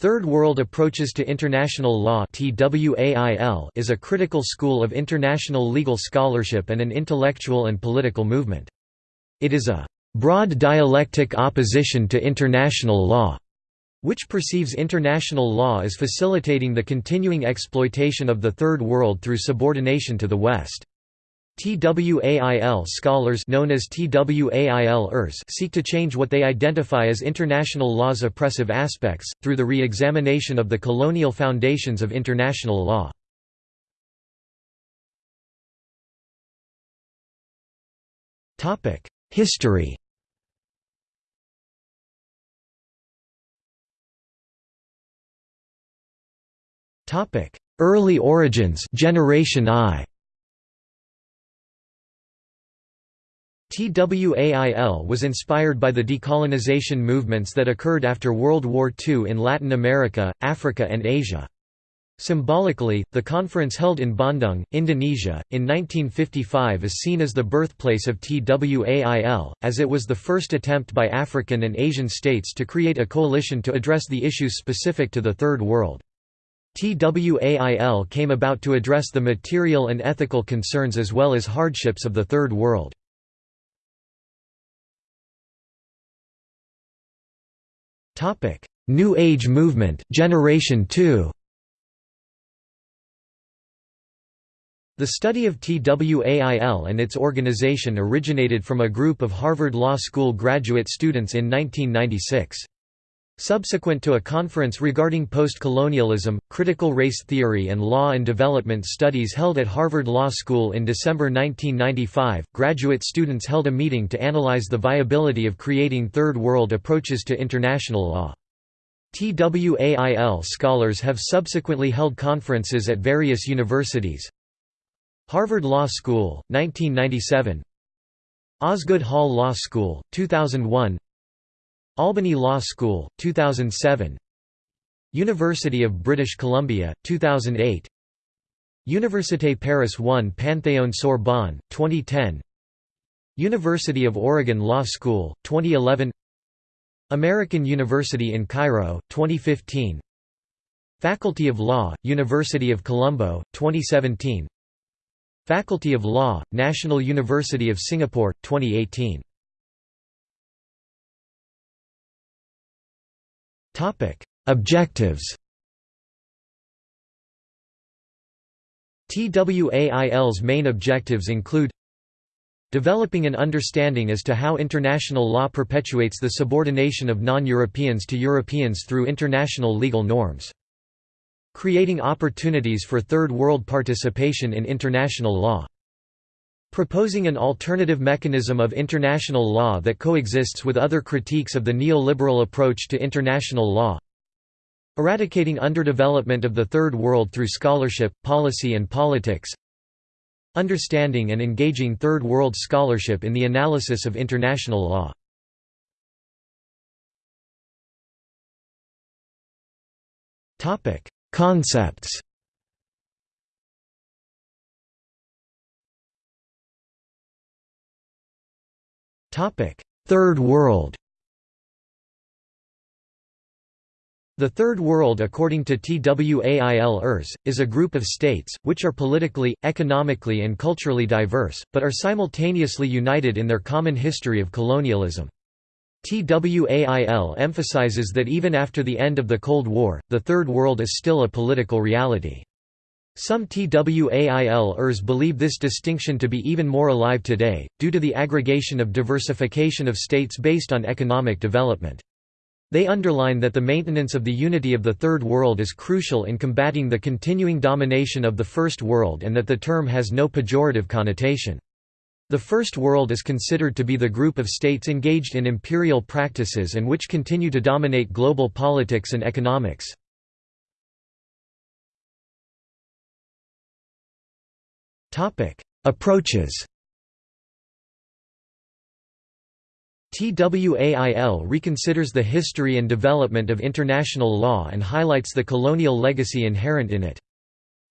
Third World Approaches to International Law is a critical school of international legal scholarship and an intellectual and political movement. It is a broad dialectic opposition to international law, which perceives international law as facilitating the continuing exploitation of the Third World through subordination to the West. TWAIL scholars known as TWAIL-ers seek to change what they identify as international law's oppressive aspects, through the re-examination of the colonial foundations of international law. History Early origins Generation I TWAIL was inspired by the decolonization movements that occurred after World War II in Latin America, Africa and Asia. Symbolically, the conference held in Bandung, Indonesia, in 1955 is seen as the birthplace of TWAIL, as it was the first attempt by African and Asian states to create a coalition to address the issues specific to the Third World. TWAIL came about to address the material and ethical concerns as well as hardships of the Third World. New Age movement Generation 2 The study of TWAIL and its organization originated from a group of Harvard Law School graduate students in 1996. Subsequent to a conference regarding post-colonialism, critical race theory and law and development studies held at Harvard Law School in December 1995, graduate students held a meeting to analyze the viability of creating Third World approaches to international law. TWAIL scholars have subsequently held conferences at various universities. Harvard Law School, 1997 Osgoode Hall Law School, 2001 Albany Law School, 2007 University of British Columbia, 2008 Université Paris 1 Panthéon Sorbonne, 2010 University of Oregon Law School, 2011 American University in Cairo, 2015 Faculty of Law, University of Colombo, 2017 Faculty of Law, National University of Singapore, 2018 Objectives TWAIL's main objectives include Developing an understanding as to how international law perpetuates the subordination of non-Europeans to Europeans through international legal norms. Creating opportunities for Third World participation in international law. Proposing an alternative mechanism of international law that coexists with other critiques of the neoliberal approach to international law. Eradicating underdevelopment of the Third World through scholarship, policy and politics. Understanding and engaging Third World scholarship in the analysis of international law. Concepts Third World The Third World according to TWAIL-ERS, is a group of states, which are politically, economically and culturally diverse, but are simultaneously united in their common history of colonialism. TWAIL emphasizes that even after the end of the Cold War, the Third World is still a political reality. Some TWAIL-ers believe this distinction to be even more alive today, due to the aggregation of diversification of states based on economic development. They underline that the maintenance of the unity of the Third World is crucial in combating the continuing domination of the First World and that the term has no pejorative connotation. The First World is considered to be the group of states engaged in imperial practices and which continue to dominate global politics and economics. Approaches. TWAIL reconsiders the history and development of international law and highlights the colonial legacy inherent in it.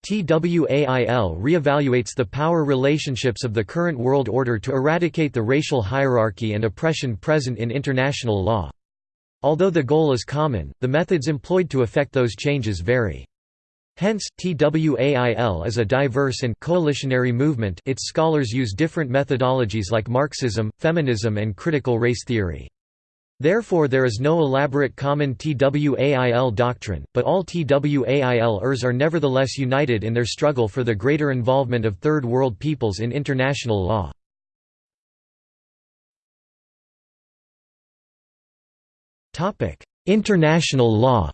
TWAIL reevaluates the power relationships of the current world order to eradicate the racial hierarchy and oppression present in international law. Although the goal is common, the methods employed to effect those changes vary. Hence, TWAIL is a diverse and coalitionary movement its scholars use different methodologies like Marxism, feminism and critical race theory. Therefore there is no elaborate common TWAIL doctrine, but all TWAILers are nevertheless united in their struggle for the greater involvement of Third World peoples in international law. International law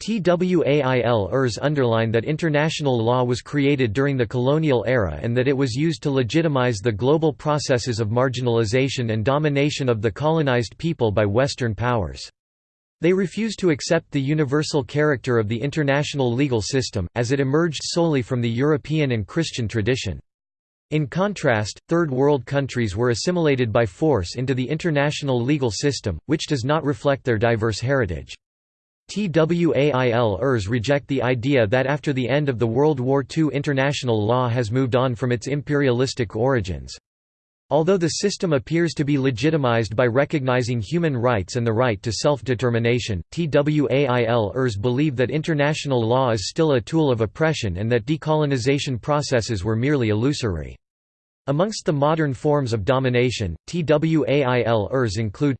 TWAIL-ers underline that international law was created during the colonial era and that it was used to legitimize the global processes of marginalization and domination of the colonized people by Western powers. They refuse to accept the universal character of the international legal system, as it emerged solely from the European and Christian tradition. In contrast, Third World countries were assimilated by force into the international legal system, which does not reflect their diverse heritage. TWAIL-ers reject the idea that after the end of the World War II international law has moved on from its imperialistic origins. Although the system appears to be legitimized by recognizing human rights and the right to self-determination, TWAIL-ers believe that international law is still a tool of oppression and that decolonization processes were merely illusory. Amongst the modern forms of domination, TWAIL-ers include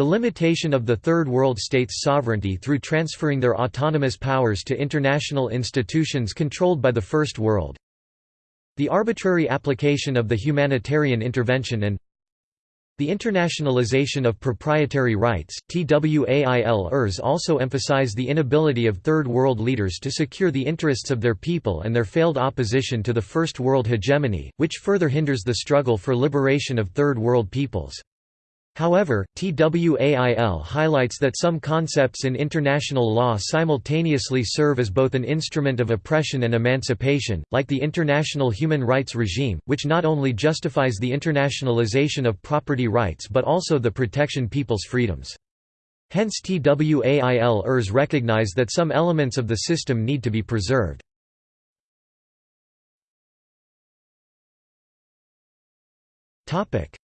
the limitation of the Third World states' sovereignty through transferring their autonomous powers to international institutions controlled by the First World. The arbitrary application of the humanitarian intervention and the internationalization of proprietary rights, TWAIL-ers also emphasize the inability of Third World leaders to secure the interests of their people and their failed opposition to the First World hegemony, which further hinders the struggle for liberation of Third World peoples. However, TWAIL highlights that some concepts in international law simultaneously serve as both an instrument of oppression and emancipation, like the international human rights regime, which not only justifies the internationalization of property rights but also the protection people's freedoms. Hence TWAIL-ers recognize that some elements of the system need to be preserved.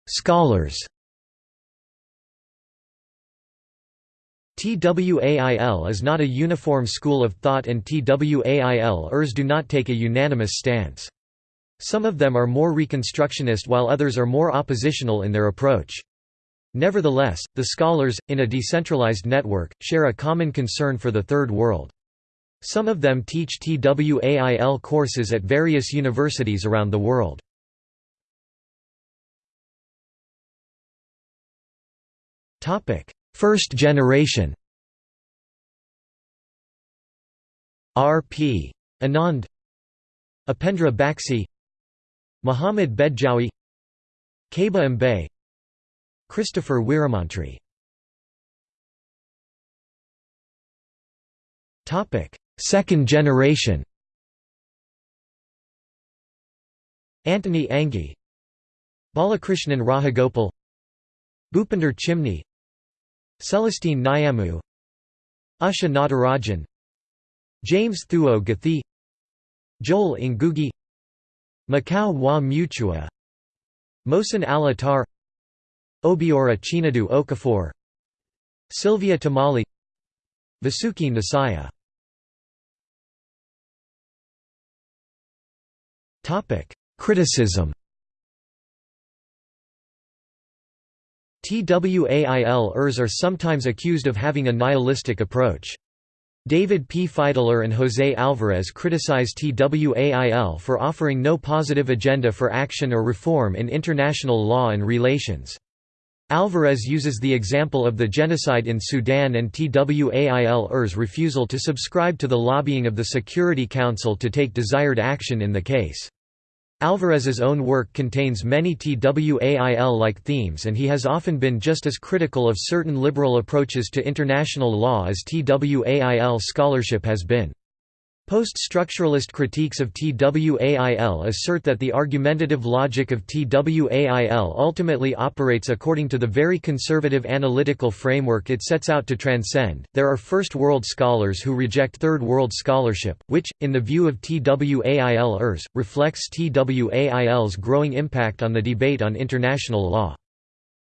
Scholars TWAIL is not a uniform school of thought and TWAIL-ers do not take a unanimous stance. Some of them are more reconstructionist while others are more oppositional in their approach. Nevertheless, the scholars, in a decentralized network, share a common concern for the Third World. Some of them teach TWAIL courses at various universities around the world. First generation. R.P. Anand. Upendra Baxi Muhammad Bedjaoui. Kéba Mbaye. Christopher Weeramantry Second generation. Antony Anghie. Balakrishnan Rajagopal Bhupinder Chimni Celestine Nyamu Usha Natarajan James Thuo Gathii Joel Ngugi Makau wa Mutua Mohsen al-Attar Obiora Chinedu Okafor Sylvia Tamale Vasuki Nesiah. Criticism TWAIL-ers are sometimes accused of having a nihilistic approach. David P. Fidler and José Alvarez criticize TWAIL for offering no positive agenda for action or reform in international law and relations. Alvarez uses the example of the genocide in Sudan and TWAIL-ers refusal to subscribe to the lobbying of the Security Council to take desired action in the case. Alvarez's own work contains many TWAIL-like themes and he has often been just as critical of certain liberal approaches to international law as TWAIL scholarship has been. Post-structuralist critiques of TWAIL assert that the argumentative logic of TWAIL ultimately operates according to the very conservative analytical framework it sets out to transcend. There are First World scholars who reject Third World scholarship, which, in the view of TWAIL-ers, reflects TWAIL's growing impact on the debate on international law.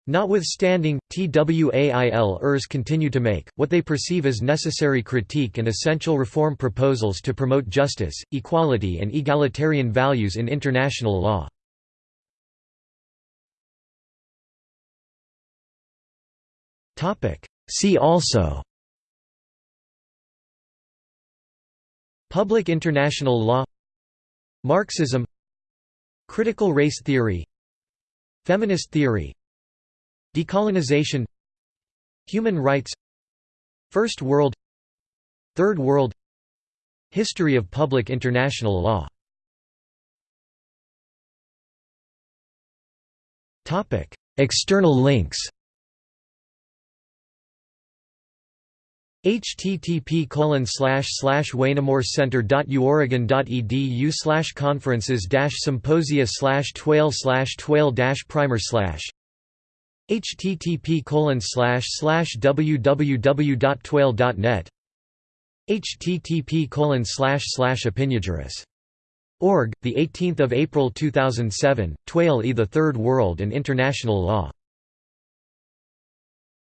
Notwithstanding, TWAIL-ers continue to make, what they perceive as necessary critique and essential reform proposals to promote justice, equality and egalitarian values in international law. See also Public international law Marxism Critical race theory Feminist theory Decolonization Human rights First World Third World History of public international law. External links. http colon conferences symposia slash twail slash twail primer slash http colon slash slash www.twail.net http colon Org, the 18th of April 2007, Twail e the Third World and International Law